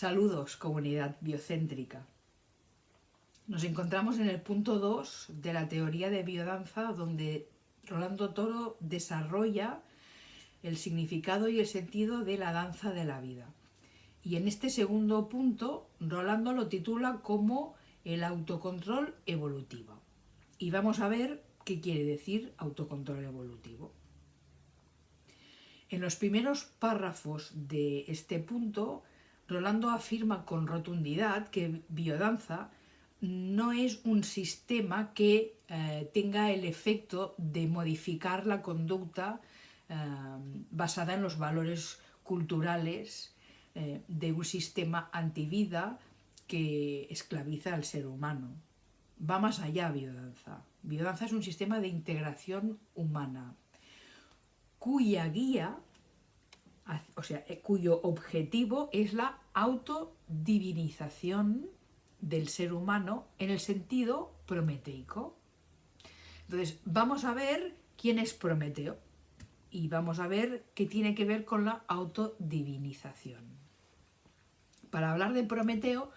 Saludos, comunidad biocéntrica. Nos encontramos en el punto 2 de la teoría de biodanza, donde Rolando Toro desarrolla el significado y el sentido de la danza de la vida. Y en este segundo punto, Rolando lo titula como el autocontrol evolutivo. Y vamos a ver qué quiere decir autocontrol evolutivo. En los primeros párrafos de este punto, Rolando afirma con rotundidad que biodanza no es un sistema que eh, tenga el efecto de modificar la conducta eh, basada en los valores culturales eh, de un sistema antivida que esclaviza al ser humano. Va más allá biodanza. Biodanza es un sistema de integración humana cuya guía, o sea, eh, cuyo objetivo es la autodivinización del ser humano en el sentido prometeico. Entonces, vamos a ver quién es Prometeo y vamos a ver qué tiene que ver con la autodivinización. Para hablar de Prometeo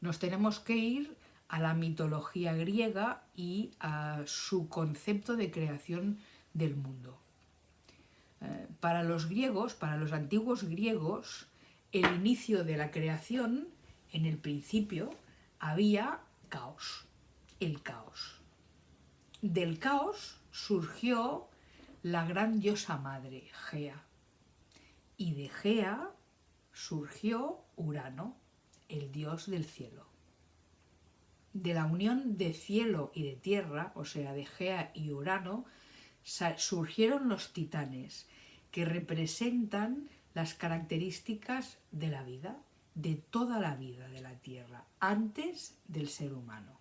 nos tenemos que ir a la mitología griega y a su concepto de creación del mundo. Eh, para los griegos, para los antiguos griegos, el inicio de la creación, en el principio, había caos, el caos. Del caos surgió la gran diosa madre, Gea, y de Gea surgió Urano, el dios del cielo. De la unión de cielo y de tierra, o sea, de Gea y Urano, surgieron los titanes, que representan las características de la vida, de toda la vida de la Tierra, antes del ser humano.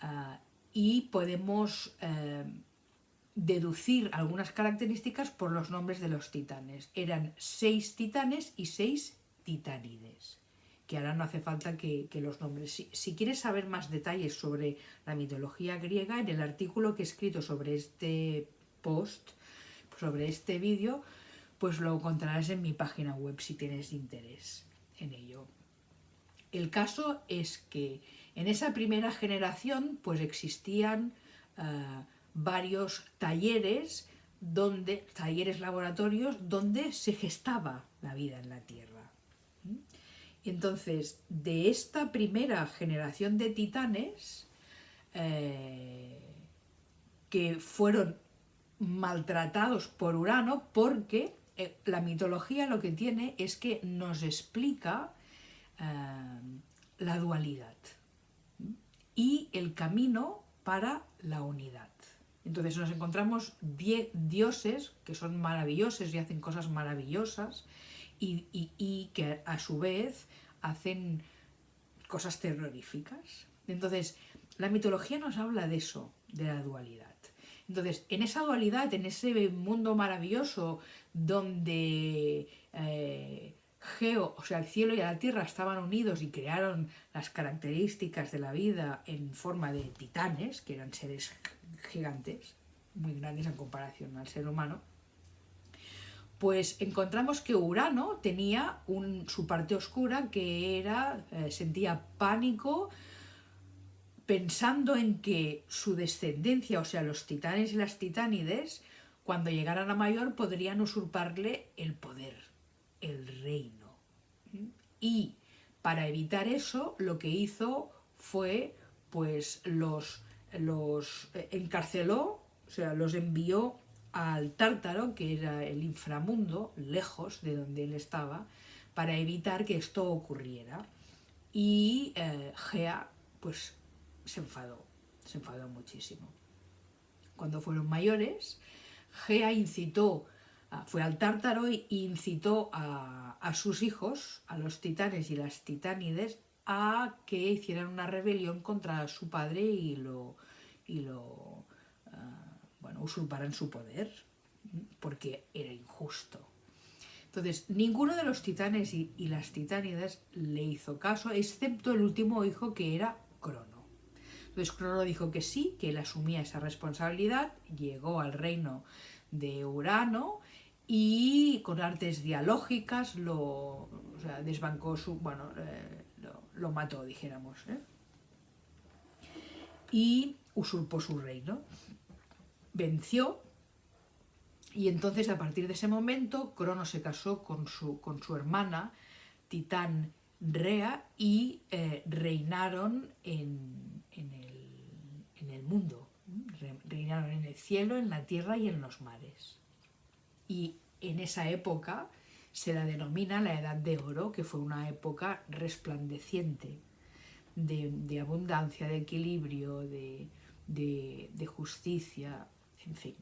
Ah, y podemos eh, deducir algunas características por los nombres de los titanes. Eran seis titanes y seis titánides, que ahora no hace falta que, los nombres. Si, quieres saber más detalles sobre la mitología griega, en el artículo que he escrito sobre este post, sobre este vídeo, pues lo encontrarás en mi página web si tienes interés en ello. El caso es que en esa primera generación pues existían eh, varios talleres, donde, talleres laboratorios donde se gestaba la vida en la Tierra. Entonces, de esta primera generación de titanes, eh, que fueron maltratados por Urano porque eh, la mitología lo que tiene es que nos explica eh, la dualidad y el camino para la unidad. Entonces nos encontramos dioses que son maravillosos y hacen cosas maravillosas y, que a su vez hacen cosas terroríficas. Entonces la mitología nos habla de eso, de la dualidad. Entonces, en esa dualidad, en ese mundo maravilloso donde eh, Geo, o sea, el cielo y la tierra estaban unidos y crearon las características de la vida en forma de titanes, que eran seres gigantes, muy grandes en comparación al ser humano, pues encontramos que Urano tenía su parte oscura que era, eh, sentía pánico, pensando en que su descendencia, o sea, los titanes y las titánides, cuando llegaran a mayor podrían usurparle el poder, el reino. Y para evitar eso, lo que hizo fue, pues, los, los encarceló, o sea, los envió al Tártaro, que era el inframundo, lejos de donde él estaba, para evitar que esto ocurriera. Y eh, Gea, pues, se enfadó, se enfadó muchísimo. Cuando fueron mayores, Gea incitó, fue al Tártaro e incitó a, sus hijos, a los titanes y las titánides, a que hicieran una rebelión contra su padre y lo, y lo usurparan su poder, porque era injusto. Entonces, ninguno de los titanes y, las titánides le hizo caso, excepto el último hijo que era Crono. Entonces Crono dijo que sí, que él asumía esa responsabilidad, llegó al reino de Urano y con artes dialógicas lo desbancó su, bueno, eh, lo, lo, mató, dijéramos, ¿eh? y usurpó su reino. Venció y entonces a partir de ese momento Crono se casó con su, con su hermana Titán Rea y eh, reinaron en, en, el, mundo, reinaron en el cielo, en la tierra y en los mares. Y en esa época se la denomina la Edad de Oro, que fue una época resplandeciente de, abundancia, de equilibrio, de, de justicia, en fin.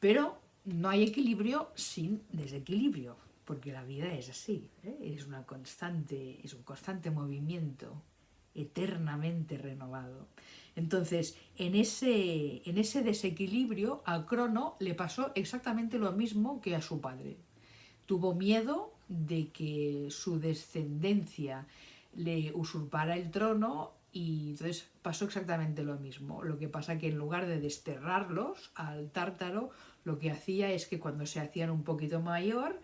Pero no hay equilibrio sin desequilibrio, porque la vida es así, ¿eh? es, una constante, es un constante movimiento eternamente renovado. Entonces, en ese, en ese desequilibrio, a Crono le pasó exactamente lo mismo que a su padre. Tuvo miedo de que su descendencia le usurpara el trono y entonces pasó exactamente lo mismo. Lo que pasa que en lugar de desterrarlos al tártaro, lo que hacía es que cuando se hacían un poquito mayor,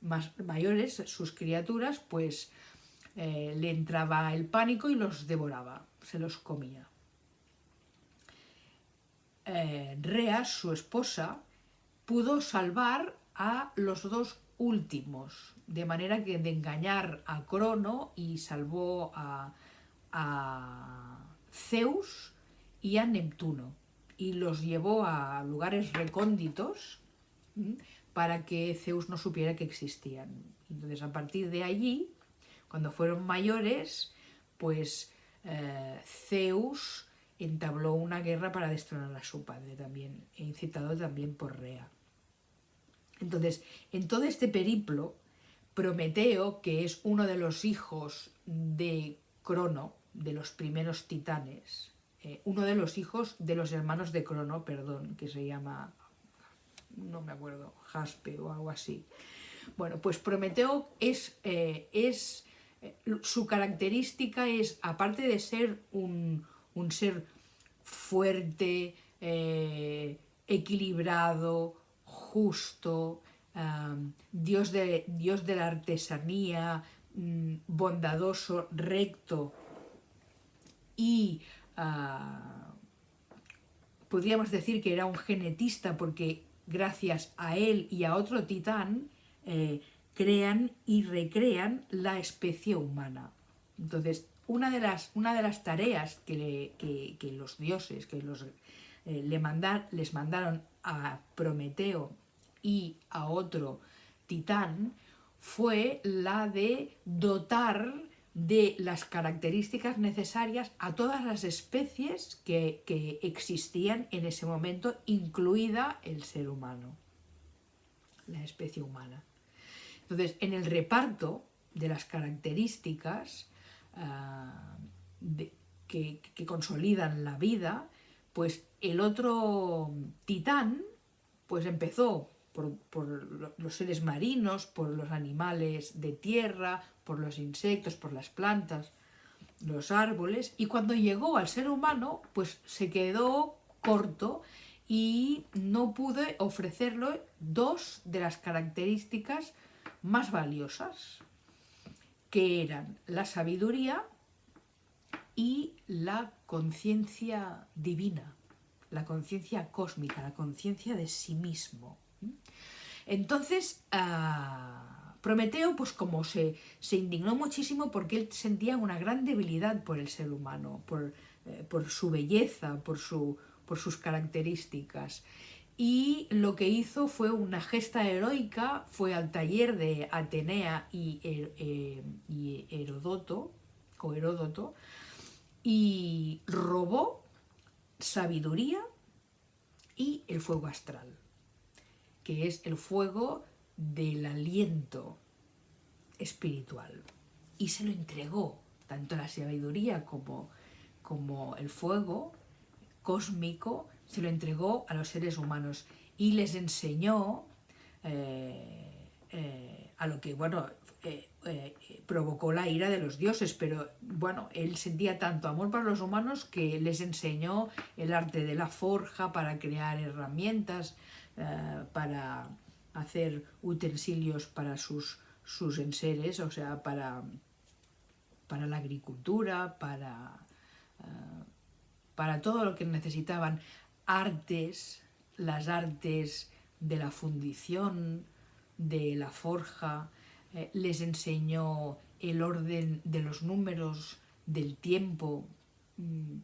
más mayores, sus criaturas, pues eh, le entraba el pánico y los devoraba, se los comía. Eh, Rea, su esposa, pudo salvar a los dos últimos, de manera que de engañar a Crono y salvó a, a Zeus y a Neptuno y los llevó a lugares recónditos para que Zeus no supiera que existían. Entonces a partir de allí, cuando fueron mayores, pues eh, Zeus entabló una guerra para destronar a su padre también, e incitado también por Rea. Entonces, en todo este periplo, Prometeo, que es uno de los hijos de Crono, de los primeros titanes, eh, uno de los hijos de los hermanos de Crono, perdón, que se llama, no me acuerdo, Jaspe o algo así. Bueno, pues Prometeo es, eh, es eh, su característica es, aparte de ser un, un ser fuerte, equilibrado, justo, dios, de, dios de la artesanía, mm, bondadoso, recto, y uh, podríamos decir que era un genetista porque gracias a él y a otro titán eh, crean y recrean la especie humana. Entonces, una de las, una de las tareas que, que, los dioses, que los, eh, le mandar, les mandaron a Prometeo y a otro titán fue la de dotar de las características necesarias a todas las especies que, que, existían en ese momento, incluida el ser humano, la especie humana. Entonces, en el reparto de las características de, que, que, consolidan la vida, pues el otro titán pues empezó por, por, los seres marinos, por los animales de tierra, por los insectos, por las plantas, los árboles, y cuando llegó al ser humano, pues se quedó corto y no pude ofrecerle dos de las características más valiosas, que eran la sabiduría y la conciencia divina, la conciencia cósmica, la conciencia de sí mismo. Entonces, uh, Prometeo, pues como se, se, indignó muchísimo porque él sentía una gran debilidad por el ser humano, por, eh, por su belleza, por, su, por sus características. Y lo que hizo fue una gesta heroica, fue al taller de Atenea y, eh, y Herodoto, o Heródoto, y robó sabiduría y el fuego astral que es el fuego del aliento espiritual. Y se lo entregó, tanto la sabiduría como, como el fuego cósmico, se lo entregó a los seres humanos y les enseñó eh, eh, a lo que, bueno, eh, provocó la ira de los dioses, pero bueno, él sentía tanto amor para los humanos que les enseñó el arte de la forja para crear herramientas, para hacer utensilios para sus, sus enseres, o sea, para, para la agricultura, para, eh, para todo lo que necesitaban, artes, las artes de la fundición, de la forja, eh, les enseñó el orden de los números, del tiempo, mm,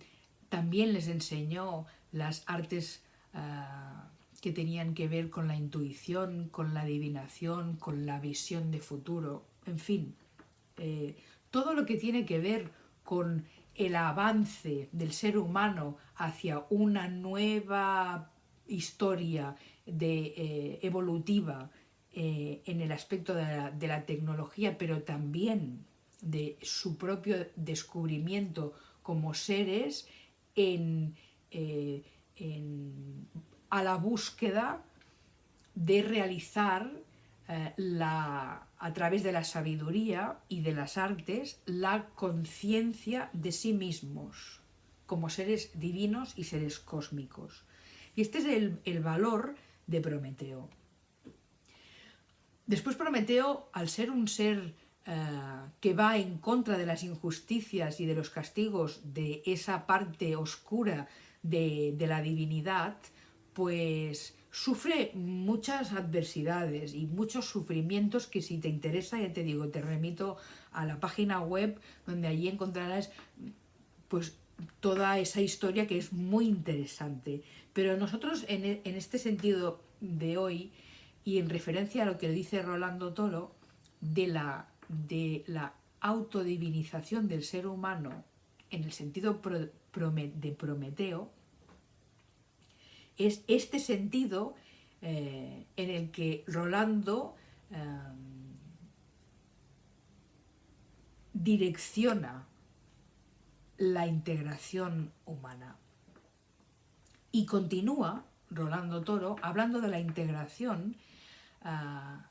también les enseñó las artes ah, que tenían que ver con la intuición, con la adivinación, con la visión de futuro, en fin, eh, todo lo que tiene que ver con el avance del ser humano hacia una nueva historia de, eh, evolutiva eh, en el aspecto de la, tecnología, pero también de su propio descubrimiento como seres en, a la búsqueda de realizar la, a través de la sabiduría y de las artes la conciencia de sí mismos como seres divinos y seres cósmicos. Y este es el, valor de Prometeo. Después Prometeo, al ser un ser eh, que va en contra de las injusticias y de los castigos de esa parte oscura de, la divinidad, pues sufre muchas adversidades y muchos sufrimientos que si te interesa, ya te digo, te remito a la página web donde allí encontrarás pues toda esa historia que es muy interesante. Pero nosotros en, e, este sentido de hoy y en referencia a lo que dice Rolando Toro de la, de la autodivinización del ser humano en el sentido de Prometeo, es este sentido eh, en el que Rolando em, direcciona la integración humana. Y continúa Rolando Toro hablando de la integración, ah,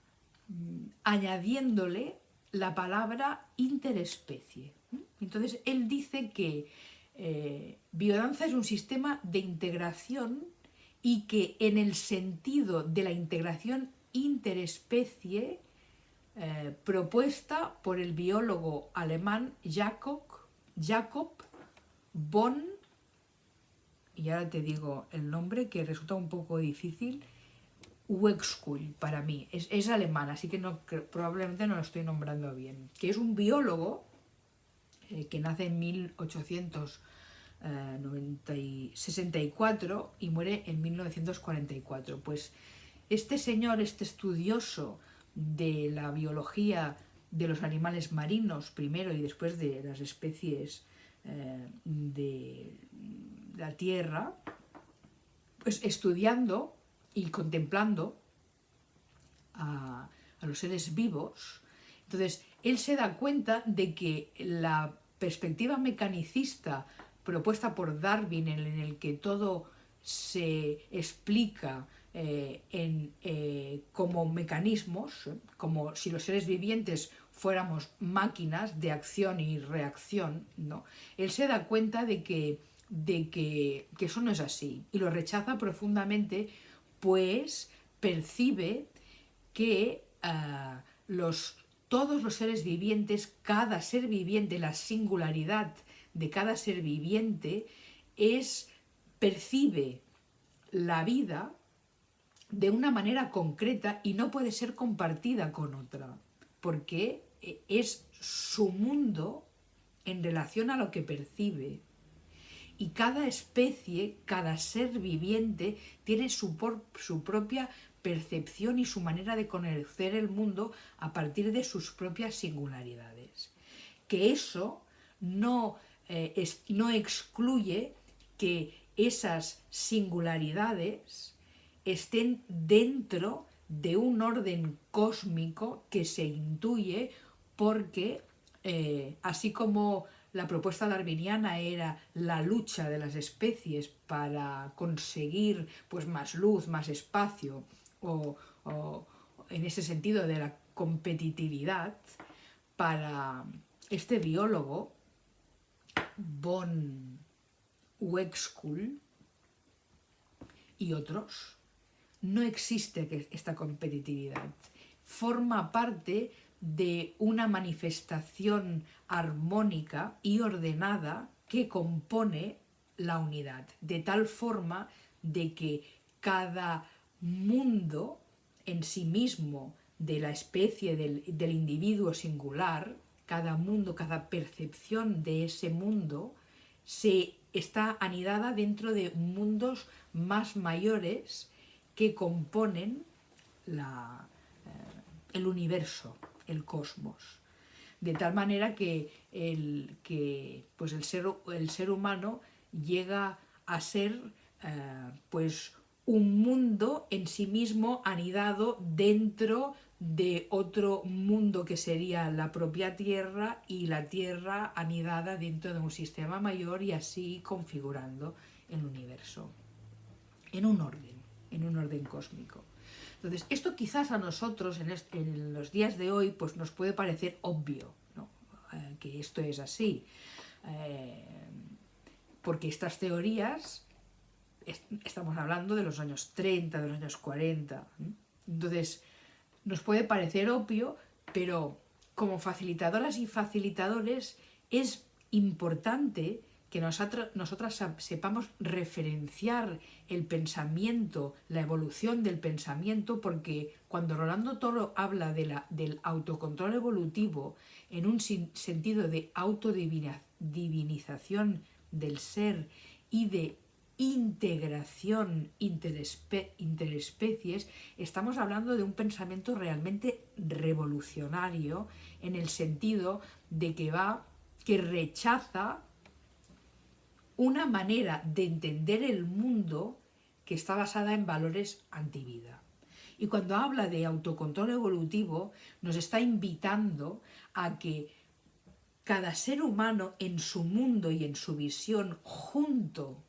añadiéndole la palabra interespecie. Entonces, él dice que eh, biodanza es un sistema de integración y que en el sentido de la integración interespecie eh, propuesta por el biólogo alemán Jakob Jacob von, y ahora te digo el nombre que resulta un poco difícil, Wexkull para mí, es, alemán, así que probablemente no lo estoy nombrando bien, que es un biólogo eh, que nace en 1864 y muere en 1944. Pues este señor, este estudioso de la biología de los animales marinos primero y después de las especies eh, de la tierra, pues estudiando y contemplando a, los seres vivos, entonces él se da cuenta de que la perspectiva mecanicista propuesta por Darwin en el que todo se explica eh, en, eh, como mecanismos, como si los seres vivientes fuéramos máquinas de acción y reacción, ¿no? él se da cuenta de que, de que, eso no es así y lo rechaza profundamente, pues percibe que ah, los, todos los seres vivientes, cada ser viviente, la singularidad de cada ser viviente es, percibe la vida de una manera concreta y no puede ser compartida con otra, porque es su mundo en relación a lo que percibe. Y cada especie, cada ser viviente tiene su, su propia percepción y su manera de conocer el mundo a partir de sus propias singularidades. Que eso no, eh, no excluye que esas singularidades estén dentro de un orden cósmico que se intuye porque eh, así como la propuesta darwiniana era la lucha de las especies para conseguir pues, más luz, más espacio, o, en ese sentido de la competitividad, para este biólogo, von Wexkull y otros, no existe esta competitividad. Forma parte de una manifestación armónica y ordenada que compone la unidad, de tal forma de que cada mundo en sí mismo de la especie, del individuo singular, cada mundo, cada percepción de ese mundo, se está anidada dentro de mundos más mayores que componen la, eh, el universo, el cosmos. De tal manera que el, que, pues el, ser, el ser humano llega a ser eh, pues un mundo en sí mismo anidado dentro de otro mundo que sería la propia Tierra y la Tierra anidada dentro de un sistema mayor y así configurando el universo. En un orden, en un orden cósmico. Entonces, esto quizás a nosotros en, los días de hoy pues nos puede parecer obvio, eh, que esto es así, eh, porque estas teorías, estamos hablando de los años 30, de los años 40, entonces nos puede parecer obvio, pero como facilitadoras y facilitadores es importante que nosotras, sepamos referenciar el pensamiento, la evolución del pensamiento, porque cuando Rolando Toro habla de la, del autocontrol evolutivo en un sentido de autodivinización del ser y de integración interespecies, estamos hablando de un pensamiento realmente revolucionario en el sentido de que va, que rechaza una manera de entender el mundo que está basada en valores antivida. Y cuando habla de autocontrol evolutivo, nos está invitando a que cada ser humano en su mundo y en su visión junto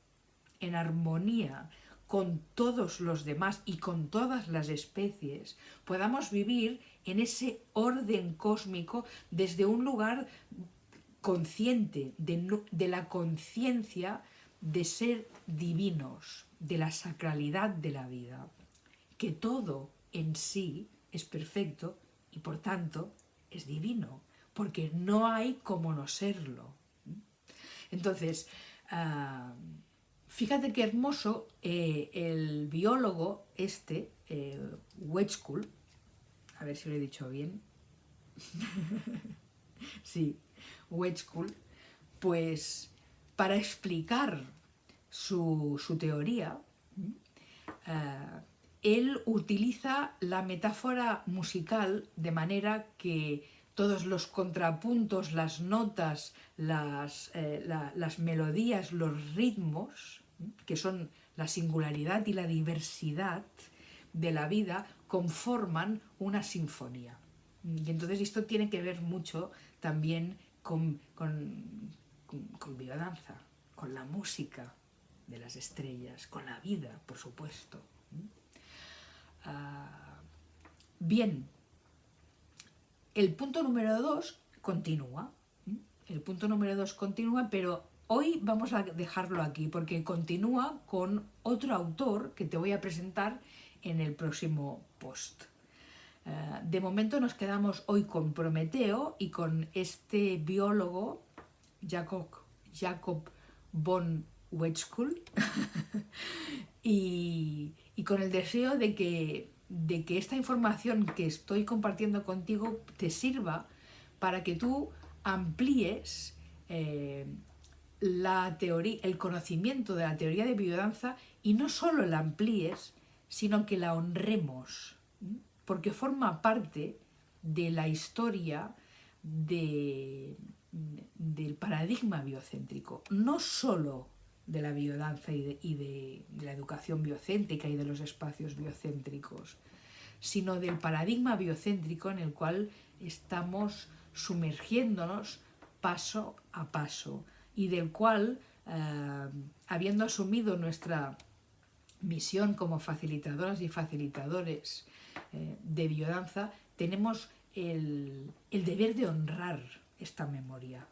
en armonía con todos los demás y con todas las especies, podamos vivir en ese orden cósmico desde un lugar consciente de, de la conciencia de ser divinos, de la sacralidad de la vida, que todo en sí es perfecto y por tanto es divino, porque no hay como no serlo. Entonces, ah, Fíjate qué hermoso eh, el biólogo este, eh, a ver si lo he dicho bien, sí, Wedgekuhl, pues para explicar su, teoría, eh, él utiliza la metáfora musical de manera que todos los contrapuntos, las notas, las, eh, las melodías, los ritmos, que son la singularidad y la diversidad de la vida, conforman una sinfonía. Y entonces esto tiene que ver mucho también con, con, con, biodanza, con la música de las estrellas, con la vida, por supuesto. Ah, bien, el punto número dos continúa. El punto número dos continúa, pero hoy vamos a dejarlo aquí porque continúa con otro autor que te voy a presentar en el próximo post. Eh, de momento nos quedamos hoy con Prometeo y con este biólogo, Jacob, Jacob von Wetzkull, y con el deseo de que de que esta información que estoy compartiendo contigo te sirva para que tú amplíes eh, la teoría, el conocimiento de la teoría de biodanza y no solo la amplíes, sino que la honremos, porque forma parte de la historia del paradigma biocéntrico, no solo de la biodanza y, de, la educación biocéntrica y de los espacios biocéntricos, sino del paradigma biocéntrico en el cual estamos sumergiéndonos paso a paso y del cual, eh, habiendo asumido nuestra misión como facilitadoras y facilitadores eh, de biodanza, tenemos el deber de honrar esta memoria,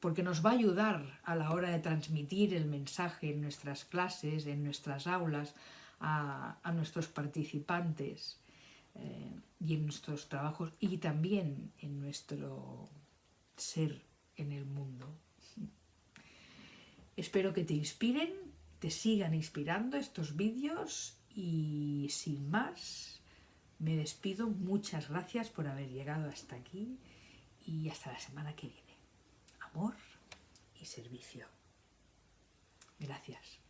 porque nos va a ayudar a la hora de transmitir el mensaje en nuestras clases, en nuestras aulas, a, nuestros participantes eh, y en nuestros trabajos y también en nuestro ser en el mundo. Espero que te inspiren, te sigan inspirando estos vídeos y sin más me despido. Muchas gracias por haber llegado hasta aquí y hasta la semana que viene. Amor y servicio. Gracias.